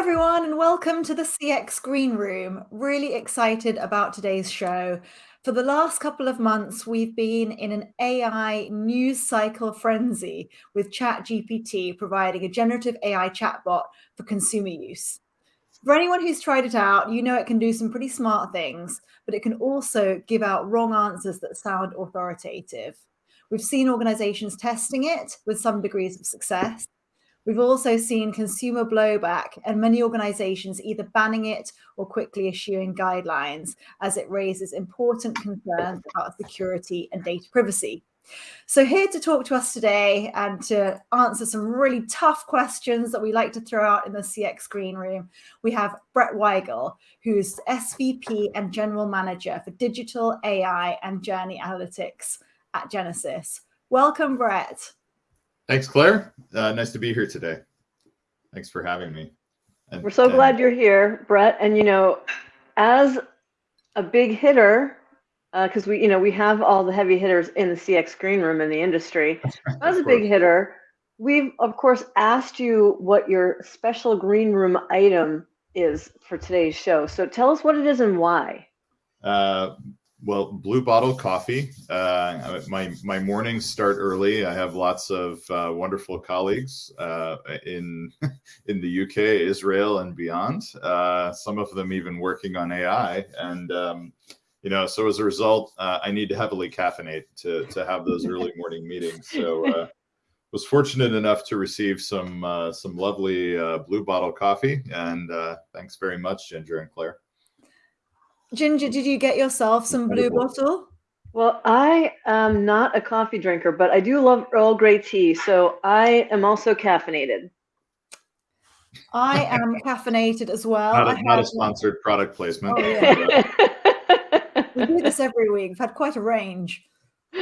everyone, and welcome to the CX Green Room. Really excited about today's show. For the last couple of months, we've been in an AI news cycle frenzy with ChatGPT providing a generative AI chatbot for consumer use. For anyone who's tried it out, you know it can do some pretty smart things, but it can also give out wrong answers that sound authoritative. We've seen organizations testing it with some degrees of success, We've also seen consumer blowback and many organizations either banning it or quickly issuing guidelines as it raises important concerns about security and data privacy. So here to talk to us today and to answer some really tough questions that we like to throw out in the CX Green Room, we have Brett Weigel, who's SVP and General Manager for Digital AI and Journey Analytics at Genesys. Welcome, Brett. Thanks, Claire. Uh, nice to be here today. Thanks for having me. And, We're so and... glad you're here, Brett. And you know, as a big hitter, because uh, we, you know, we have all the heavy hitters in the CX green room in the industry. As a big hitter, we've of course asked you what your special green room item is for today's show. So tell us what it is and why. Uh, well, Blue Bottle Coffee. Uh, my my mornings start early. I have lots of uh, wonderful colleagues uh, in in the UK, Israel, and beyond. Uh, some of them even working on AI, and um, you know, so as a result, uh, I need to heavily caffeinate to to have those early morning meetings. So. Uh, was fortunate enough to receive some some lovely blue bottle coffee, and thanks very much, Ginger and Claire. Ginger, did you get yourself some blue bottle? Well, I am not a coffee drinker, but I do love Earl Grey tea, so I am also caffeinated. I am caffeinated as well. Not a, not a sponsored product placement. Oh, yeah. we do this every week. We've had quite a range.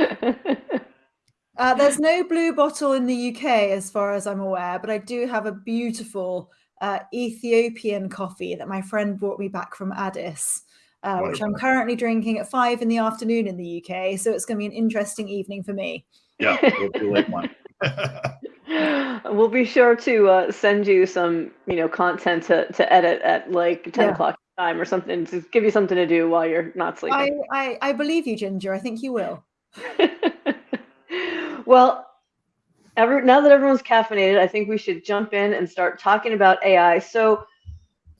Uh, there's no blue bottle in the UK, as far as I'm aware, but I do have a beautiful uh, Ethiopian coffee that my friend brought me back from Addis uh, which I'm currently drinking at five in the afternoon in the UK. So it's going to be an interesting evening for me. Yeah, we'll be late one. we'll be sure to uh, send you some, you know, content to, to edit at like 10 yeah. o'clock time or something to give you something to do while you're not sleeping. I, I, I believe you, Ginger. I think you will. well, every, now that everyone's caffeinated, I think we should jump in and start talking about AI. So,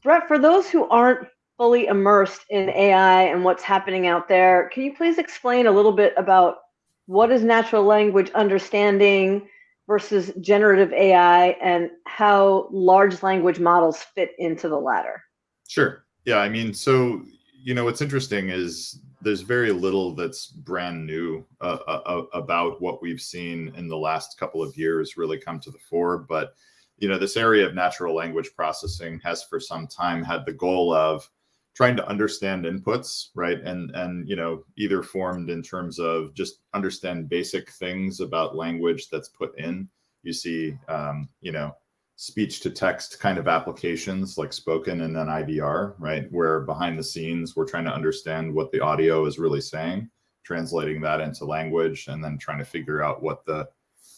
Brett, for those who aren't fully immersed in AI and what's happening out there. Can you please explain a little bit about what is natural language understanding versus generative AI and how large language models fit into the latter? Sure. Yeah, I mean, so you know what's interesting is there's very little that's brand new uh, uh, uh about what we've seen in the last couple of years really come to the fore, but you know this area of natural language processing has for some time had the goal of trying to understand inputs, right? And and you know, either formed in terms of just understand basic things about language that's put in. You see, um, you know, speech to text kind of applications like spoken and then IVR, right? Where behind the scenes we're trying to understand what the audio is really saying, translating that into language, and then trying to figure out what the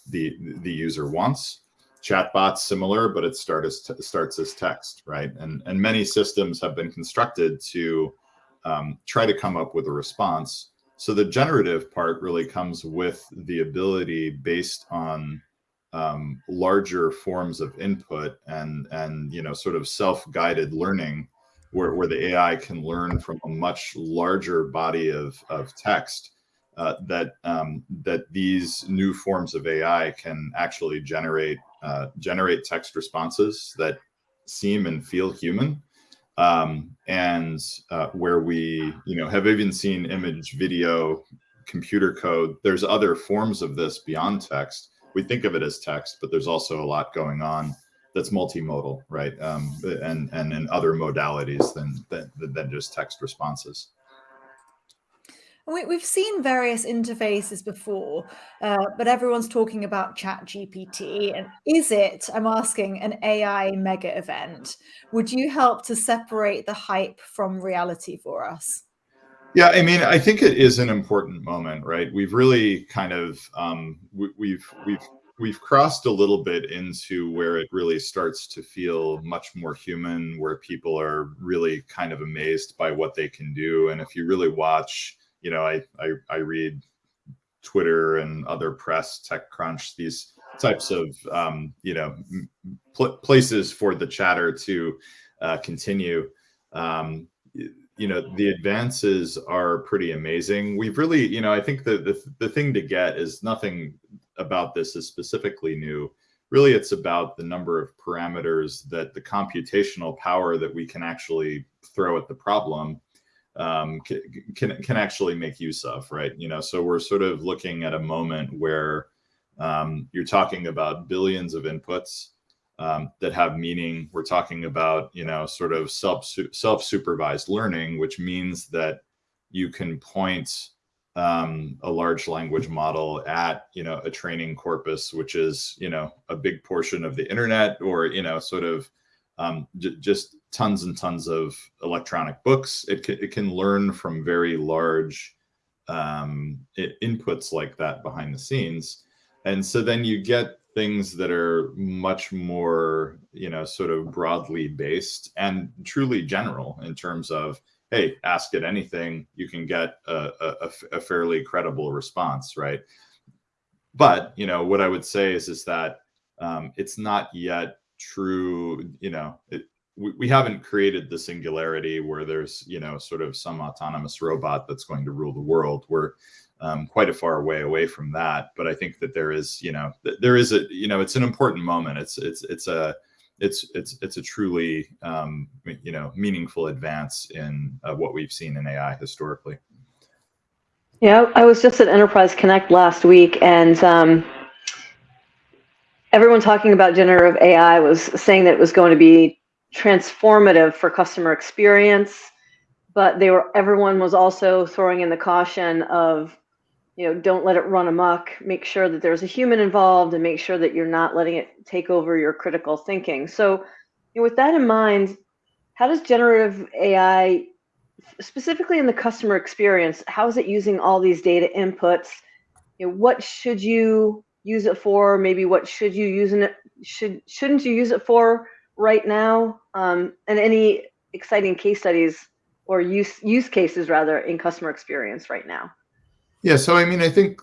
the the user wants chatbots similar, but it start as starts as text, right? And, and many systems have been constructed to um, try to come up with a response. So the generative part really comes with the ability based on um, larger forms of input and, and you know, sort of self-guided learning where, where the AI can learn from a much larger body of, of text uh, that um, that these new forms of AI can actually generate uh, generate text responses that seem and feel human. Um, and uh, where we, you know, have even seen image, video, computer code. There's other forms of this beyond text. We think of it as text, but there's also a lot going on that's multimodal, right? Um, and and in other modalities than, than than just text responses. We, have seen various interfaces before, uh, but everyone's talking about Chat GPT. And is it, I'm asking, an AI mega event? Would you help to separate the hype from reality for us? Yeah, I mean, I think it is an important moment, right? We've really kind of um, we, we've we've we've crossed a little bit into where it really starts to feel much more human, where people are really kind of amazed by what they can do. And if you really watch, you know, I I, I read Twitter and other press, TechCrunch, these types of um, you know pl places for the chatter to uh, continue. Um, you know the advances are pretty amazing. We've really, you know, I think the the, the thing to get is nothing about this is specifically new. Really, it's about the number of parameters that the computational power that we can actually throw at the problem um, can, can actually make use of, right? You know, so we're sort of looking at a moment where um, you're talking about billions of inputs um, that have meaning. We're talking about, you know, sort of self self supervised learning, which means that you can point um, a large language model at, you know, a training corpus, which is, you know, a big portion of the internet, or you know, sort of um, just tons and tons of electronic books. It can, it can learn from very large um, inputs like that behind the scenes. And so then you get things that are much more, you know, sort of broadly based and truly general in terms of, hey, ask it anything, you can get a, a, a fairly credible response, right? But, you know, what I would say is, is that um, it's not yet true, you know, it, we, we haven't created the singularity where there's, you know, sort of some autonomous robot that's going to rule the world. We're um, quite a far way away from that. But I think that there is, you know, there is a, you know, it's an important moment. It's, it's, it's a, it's, it's, it's a truly, um, you know, meaningful advance in uh, what we've seen in AI historically. Yeah, I was just at Enterprise Connect last week, and um, everyone talking about generative AI was saying that it was going to be transformative for customer experience, but they were everyone was also throwing in the caution of you know, don't let it run amok. Make sure that there's a human involved and make sure that you're not letting it take over your critical thinking. So, you know, with that in mind, how does generative AI, specifically in the customer experience, how is it using all these data inputs? You know, what should you use it for? Maybe what should you use it? Should shouldn't you use it for right now? Um, and any exciting case studies or use use cases rather in customer experience right now? Yeah, so I mean, I think,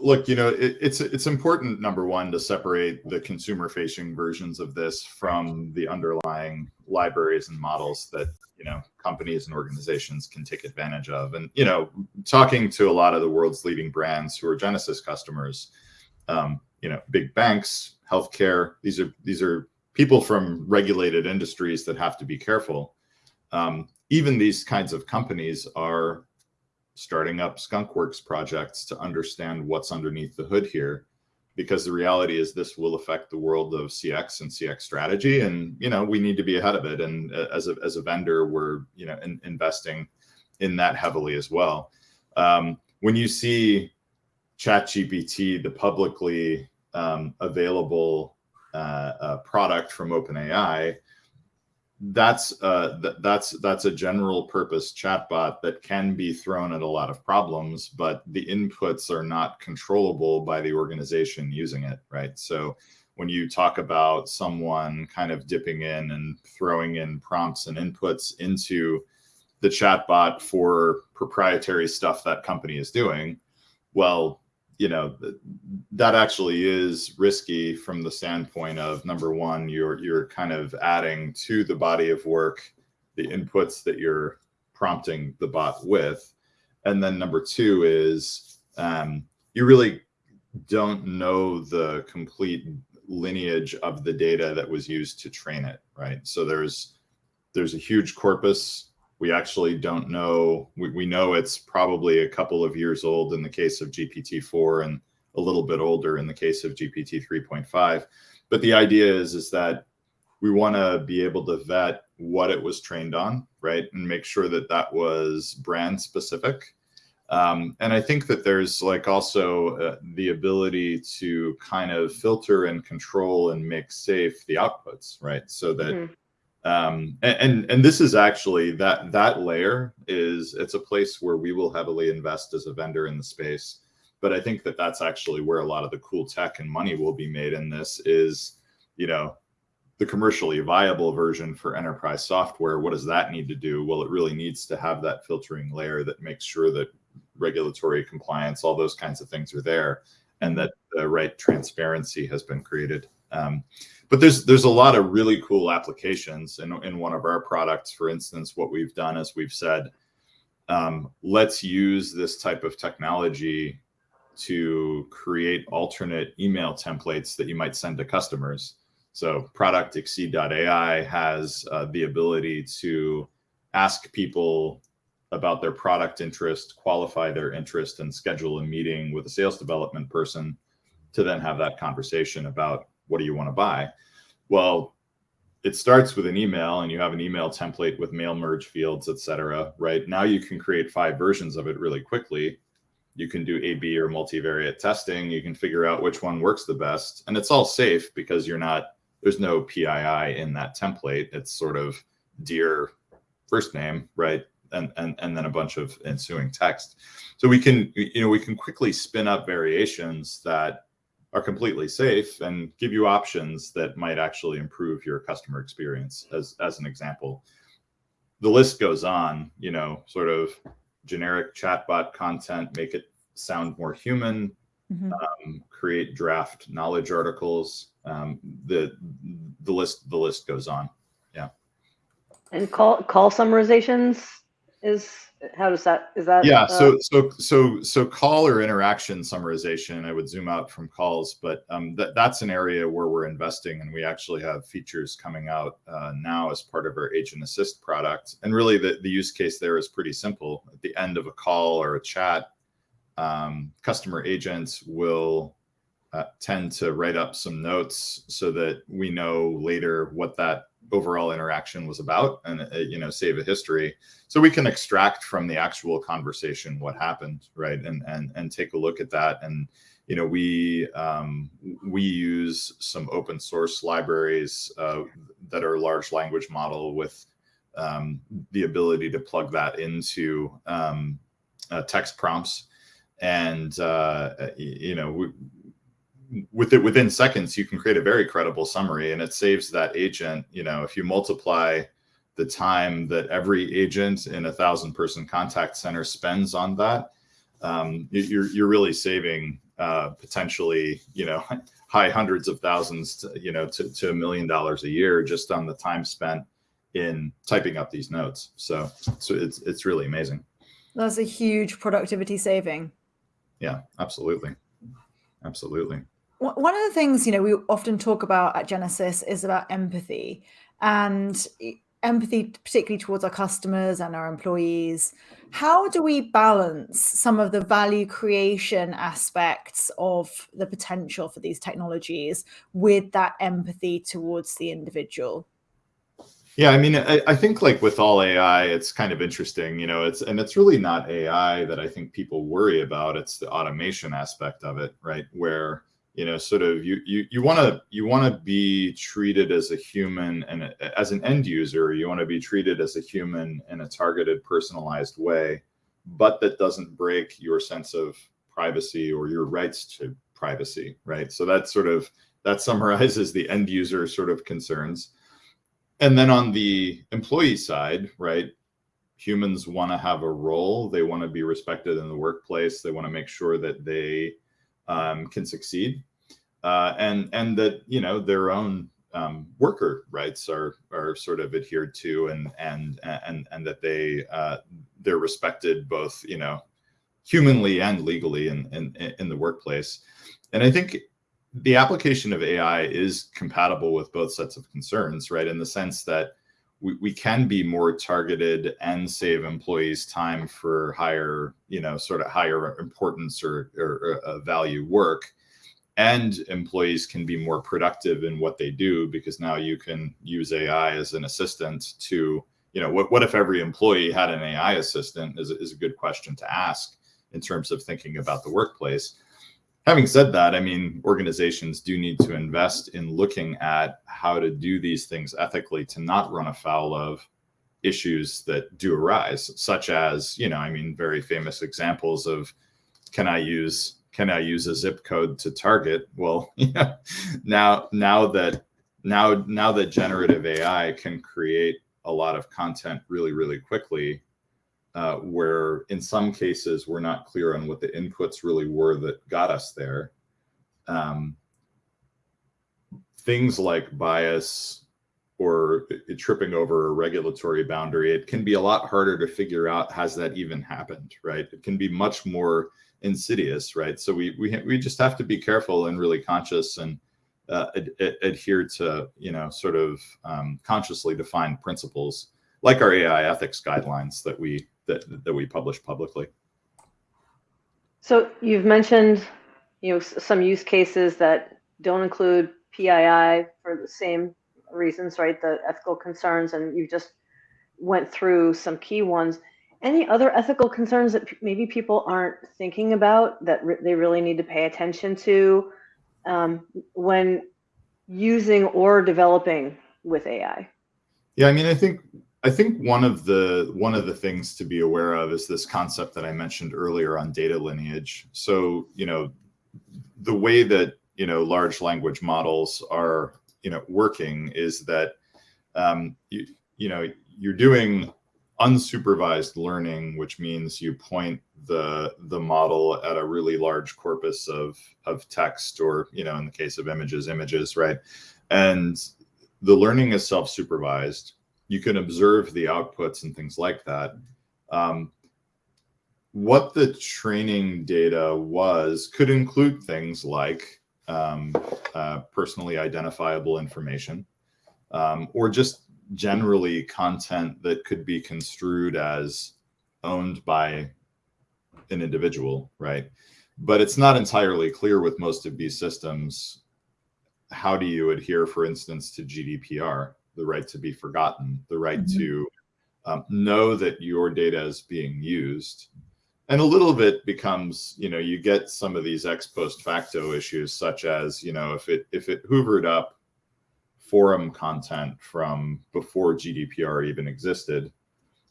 look, you know, it, it's it's important number one to separate the consumer-facing versions of this from the underlying libraries and models that you know companies and organizations can take advantage of. And you know, talking to a lot of the world's leading brands who are Genesys customers, um, you know, big banks, healthcare. These are these are people from regulated industries that have to be careful. Um, even these kinds of companies are starting up skunkworks projects to understand what's underneath the hood here because the reality is this will affect the world of cx and cx strategy and you know we need to be ahead of it and uh, as a, as a vendor we're you know in, investing in that heavily as well um, when you see chat gpt the publicly um, available uh, product from openai that's uh, th that's that's a general purpose chatbot that can be thrown at a lot of problems, but the inputs are not controllable by the organization using it, right? So when you talk about someone kind of dipping in and throwing in prompts and inputs into the chatbot for proprietary stuff that company is doing, well, you know that actually is risky from the standpoint of number one you're you're kind of adding to the body of work the inputs that you're prompting the bot with. And then number two is um, you really don't know the complete lineage of the data that was used to train it right? So there's there's a huge corpus we actually don't know. We, we know it's probably a couple of years old in the case of GPT-4 and a little bit older in the case of GPT 3.5. But the idea is, is that we want to be able to vet what it was trained on, right? And make sure that that was brand specific. Um, and I think that there's like also uh, the ability to kind of filter and control and make safe the outputs, right? So that mm -hmm um, and, and this is actually that that layer is it's a place where we will heavily invest as a vendor in the space but I think that that's actually where a lot of the cool tech and money will be made in this is, you know, the commercially viable version for enterprise software. What does that need to do? Well, it really needs to have that filtering layer that makes sure that regulatory compliance, all those kinds of things are there, and that the right transparency has been created. Um, but there's there's a lot of really cool applications in, in one of our products. For instance, what we've done is we've said, um, let's use this type of technology to create alternate email templates that you might send to customers. So product exceed.ai has uh, the ability to ask people about their product interest, qualify their interest, and schedule a meeting with a sales development person to then have that conversation about what do you want to buy? Well, it starts with an email and you have an email template with mail merge fields, et cetera, right? Now you can create five versions of it really quickly. You can do A-B or multivariate testing. You can figure out which one works the best. And it's all safe because you're not, there's no PII in that template. It's sort of dear first name, right? And, and, and then a bunch of ensuing text. So we can, you know, we can quickly spin up variations that are completely safe and give you options that might actually improve your customer experience as, as an example. The list goes on, you know, sort of generic chatbot content, make it sound more human, mm-hmm. um, create draft knowledge articles. Um, the the list the list goes on. Yeah. And call call summarizations is how does that is that yeah uh, so so so so call or interaction summarization i would zoom out from calls but um, that, that's an area where we're investing and we actually have features coming out uh, now as part of our agent assist product. And really the, the use case there is pretty simple. At the end of a call or a chat um, customer agents will uh, tend to write up some notes so that we know later what that overall interaction was about and uh, you know save a history. So we can extract from the actual conversation what happened right? And and and take a look at that. And you know we um, we use some open source libraries uh, that are large language model with um, the ability to plug that into um, uh, text prompts. And uh, you know we, with it within seconds, you can create a very credible summary and it saves that agent. You know, if you multiply the time that every agent in a thousand person contact center spends on that, um, you're, you're really saving uh, potentially, you know, high hundreds of thousands, to, you know, to, to a million dollars a year just on the time spent in typing up these notes. So, so it's, it's really amazing. That's a huge productivity saving. Yeah, absolutely. Absolutely one of the things you know we often talk about at Genesys is about empathy and empathy particularly towards our customers and our employees how do we balance some of the value creation aspects of the potential for these technologies with that empathy towards the individual yeah, I mean, I, I, think like with all AI, it's kind of interesting, you know, it's and it's really not AI that I think people worry about. It's the automation aspect of it, right? Where you know sort of you you you want to you want to be treated as a human and a, as an end user. You want to be treated as a human in a targeted personalized way but that doesn't break your sense of privacy or your rights to privacy right? So that sort of that summarizes the end user sort of concerns. And then on the employee side right humans want to have a role. They want to be respected in the workplace. They want to make sure that they um, can succeed uh, and and that you know their own um, worker rights are are sort of adhered to and and and and that they uh, they're respected both you know humanly and legally in, in in the workplace. And i think the application of ai is compatible with both sets of concerns right? In the sense that we, we can be more targeted and save employees time for higher you know sort of higher importance or, or, or uh, value work and employees can be more productive in what they do because now you can use AI as an assistant to, you know, what, what if every employee had an AI assistant is, is a good question to ask in terms of thinking about the workplace. Having said that, I mean, organizations do need to invest in looking at how to do these things ethically to not run afoul of issues that do arise, such as, you know, I mean, very famous examples of can I use can I use a zip code to target? Well, yeah, now now that now now that generative AI can create a lot of content really really quickly, uh, where in some cases we're not clear on what the inputs really were that got us there. Um, things like bias or tripping over a regulatory boundary, it can be a lot harder to figure out has that even happened, right? It can be much more insidious, right? So we we we just have to be careful and really conscious and uh, ad ad adhere to you know sort of um, consciously defined principles like our AI ethics guidelines that we that that we publish publicly. So you've mentioned you know some use cases that don't include PII for the same reasons, right? The ethical concerns, and you just went through some key ones. Any other ethical concerns that maybe people aren't thinking about that re they really need to pay attention to um, when using or developing with AI? Yeah, I mean, I think I think one of the one of the things to be aware of is this concept that I mentioned earlier on data lineage. So, you know, the way that you know large language models are you know working is that um, you you know you're doing unsupervised learning, which means you point the the model at a really large corpus of of text, or you know, in the case of images, images, right? And the learning is self-supervised. You can observe the outputs and things like that. Um, what the training data was could include things like um, uh, personally identifiable information, um, or just generally content that could be construed as owned by an individual, right? But it's not entirely clear with most of these systems. How do you adhere, for instance, to GDPR, the right to be forgotten, the right mm -hmm. to um, know that your data is being used? And a little bit becomes, you know, you get some of these ex post facto issues, such as, you know, if it if it hoovered up forum content from before GDPR even existed,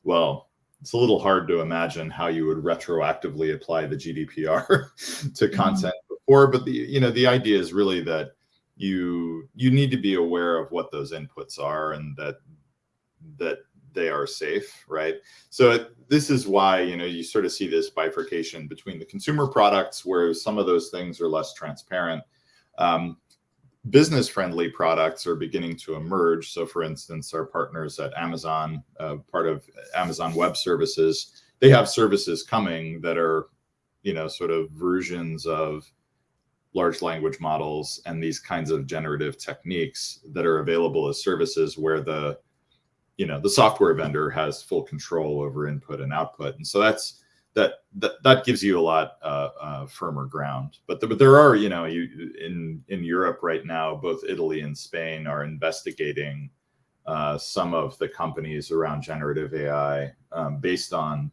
well, it's a little hard to imagine how you would retroactively apply the GDPR to mm-hmm. content mm -hmm. before. But the you know the idea is really that you you need to be aware of what those inputs are and that that they are safe, right? So it, this is why you know you sort of see this bifurcation between the consumer products where some of those things are less transparent. Um, business friendly products are beginning to emerge. So for instance, our partners at Amazon, uh, part of Amazon Web Services, they have services coming that are, you know, sort of versions of large language models and these kinds of generative techniques that are available as services where the, you know, the software vendor has full control over input and output. And so that's, that that, that gives you a lot uh, uh, firmer ground. But, the, but there are, you know, you in in Europe right now, both Italy and Spain are investigating uh, some of the companies around generative AI um, based on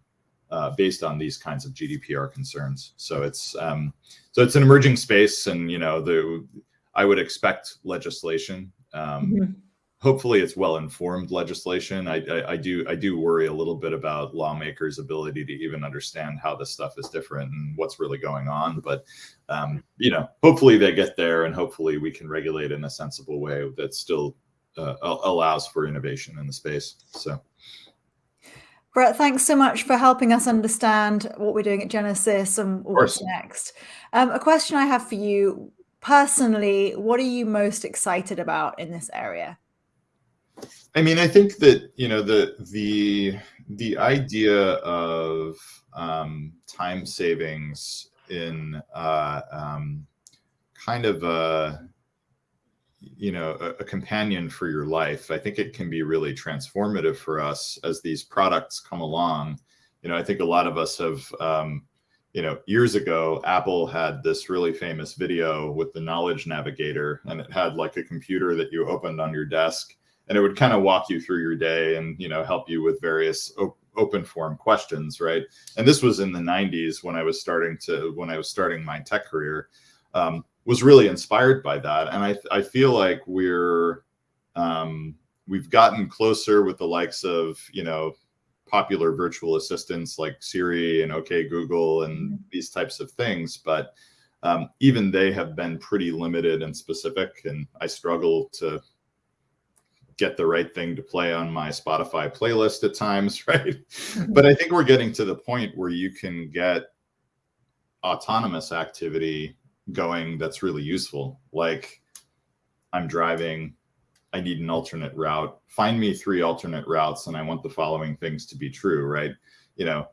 uh, based on these kinds of GDPR concerns. So it's um, so it's an emerging space, and you know, the I would expect legislation. Um, mm -hmm hopefully it's well-informed legislation. I, I, I, do I do worry a little bit about lawmakers' ability to even understand how this stuff is different and what's really going on. But um, you know, hopefully they get there, and hopefully we can regulate in a sensible way that still uh, allows for innovation in the space. So. Brett, thanks so much for helping us understand what we're doing at Genesys and what's next. Um, a question I have for you personally, what are you most excited about in this area? I mean, I think that you know the the the idea of um, time savings in uh, um, kind of a you know a, a, companion for your life. I think it can be really transformative for us as these products come along. You know, I think a lot of us have. Um, you know, years ago, Apple had this really famous video with the knowledge navigator, and it had like a computer that you opened on your desk and it would kind of walk you through your day and you know help you with various op open form questions right and this was in the 90s when i was starting to when i was starting my tech career um, was really inspired by that and i i feel like we're um, we've gotten closer with the likes of you know popular virtual assistants like siri and okay google and mm-hmm. these types of things but um, even they have been pretty limited and specific, and I struggle to get the right thing to play on my Spotify playlist at times, right? Mm-hmm. but I think we're getting to the point where you can get autonomous activity going that's really useful. Like I'm driving, I need an alternate route. Find me three alternate routes, and I want the following things to be true, right? You know,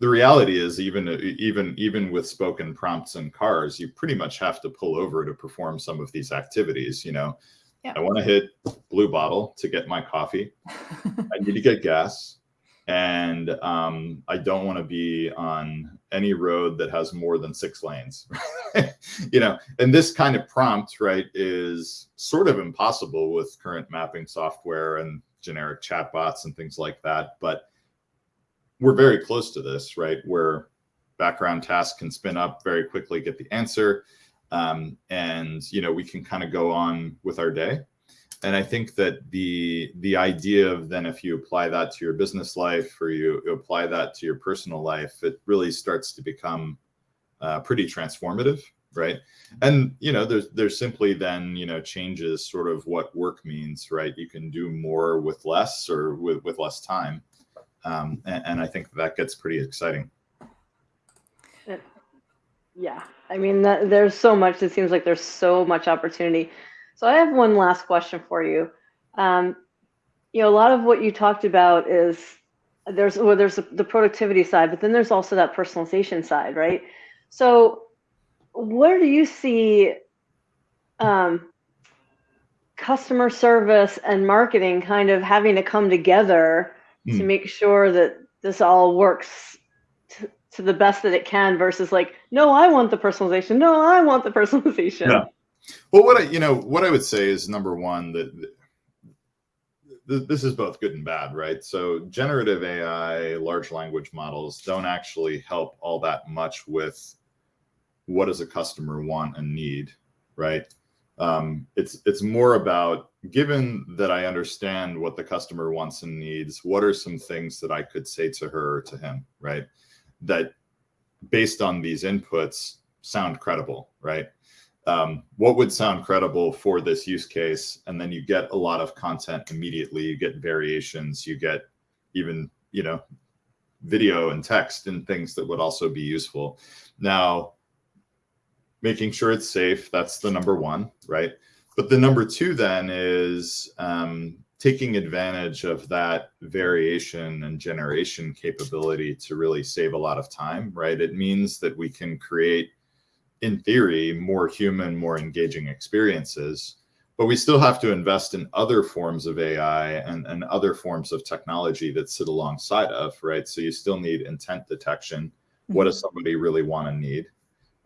the reality is even even even with spoken prompts in cars, you pretty much have to pull over to perform some of these activities. You know, yeah. I want to hit blue bottle to get my coffee. I need to get gas and um, I don't want to be on any road that has more than six lanes. you know, and this kind of prompt, right, is sort of impossible with current mapping software and generic chatbots and things like that. But we're very close to this, right, where background tasks can spin up very quickly, get the answer, um, and you know we can kind of go on with our day and I think that the the idea of then if you apply that to your business life or you apply that to your personal life, it really starts to become uh, pretty transformative, right? And you know, there's there's simply then you know changes sort of what work means, right? You can do more with less or with with less time, um, and, and I think that gets pretty exciting. Yeah, I mean, that, there's so much. It seems like there's so much opportunity so I have one last question for you. Um, you know, a lot of what you talked about is there's well, there's the productivity side, but then there's also that personalization side, right? So where do you see um, customer service and marketing kind of having to come together mm. to hmm. make sure that this all works to, the best that it can versus like, no, I want the personalization. No, I want the personalization. Yeah. Well, what I you know what I would say is number one that this is both good and bad, right? So generative AI, large language models don't actually help all that much with what does a customer want and need, right? Um, it's it's more about given that I understand what the customer wants and needs, what are some things that I could say to her or to him, right? That based on these inputs sound credible, right? um, what would sound credible for this use case? And then you get a lot of content immediately. You get variations. You get even you know video and text and things that would also be useful. Now making sure it's safe that's the number one right? But the number two then is um, taking advantage of that variation and generation capability to really save a lot of time right it means that we can create in theory, more human, more engaging experiences. But we still have to invest in other forms of AI and, and other forms of technology that sit alongside of, right? So you still need intent detection. What does mm-hmm. somebody really want to need?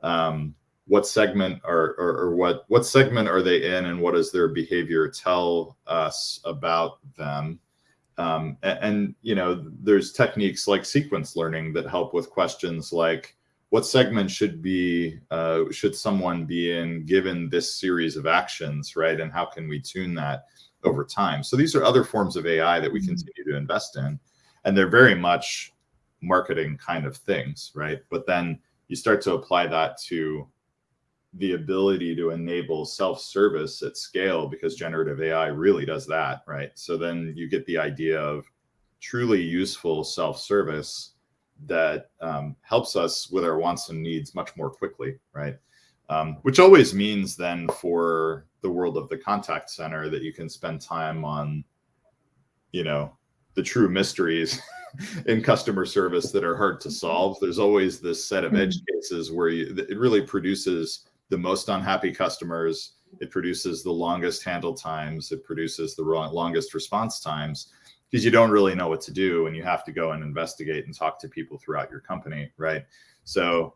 Um, what segment are or, or, what what segment are they in and what does their behavior tell us about them? Um, and, and, you know there's techniques like sequence learning that help with questions like what segment should be uh, should someone be in given this series of actions right? And how can we tune that over time? So these are other forms of ai that we mm-hmm. continue to invest in and they're very much marketing kind of things right? But then you start to apply that to the ability to enable self-service at scale because generative ai really does that right so then you get the idea of truly useful self-service that um, helps us with our wants and needs much more quickly, right? Um, which always means then for the world of the contact center that you can spend time on, you know, the true mysteries in customer service that are hard to solve. There's always this set of edge mm-hmm. cases where you, it really produces the most unhappy customers. It produces the longest handle times. It produces the longest response times because you don't really know what to do and you have to go and investigate and talk to people throughout your company, right? So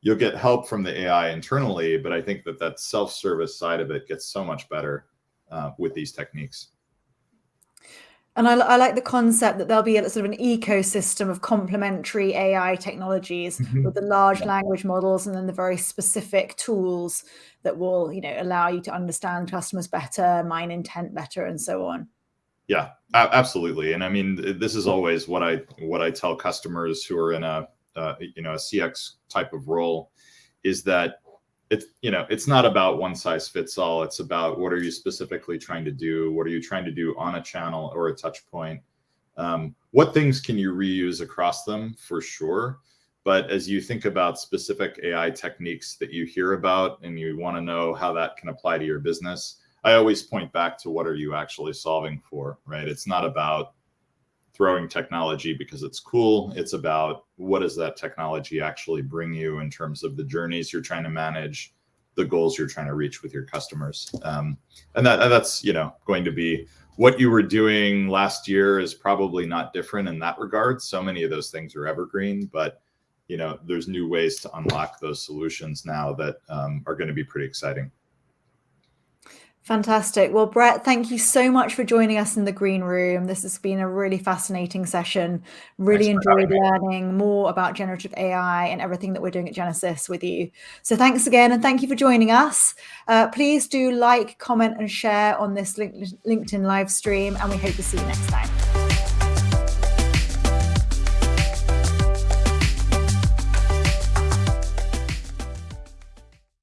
you'll get help from the AI internally, but I think that that self-service side of it gets so much better uh, with these techniques. And I, I, like the concept that there'll be a sort of an ecosystem of complementary AI technologies mm -hmm. with the large yeah. language models and then the very specific tools that will, you know, allow you to understand customers better, mine intent better, and so on. Yeah, absolutely. And I mean, this is always what I what I tell customers who are in a uh, you know a CX type of role is that it's you know it's not about one size fits all. It's about what are you specifically trying to do? What are you trying to do on a channel or a touch point? Um, what things can you reuse across them? For sure. But as you think about specific ai techniques that you hear about and you want to know how that can apply to your business i always point back to what are you actually solving for right? It's not about throwing technology because it's cool. It's about what does that technology actually bring you in terms of the journeys you're trying to manage, the goals you're trying to reach with your customers. Um, and that that's you know going to be what you were doing last year is probably not different in that regard. So many of those things are evergreen, but you know there's new ways to unlock those solutions now that um, are going to be pretty exciting. Fantastic. Well, Brett, thank you so much for joining us in the green room. This has been a really fascinating session. Really enjoyed learning more about generative AI and everything that we're doing at Genesys with you. So thanks again, and thank you for joining us. Uh, please do like, comment, and share on this LinkedIn live stream, and we hope to see you next time.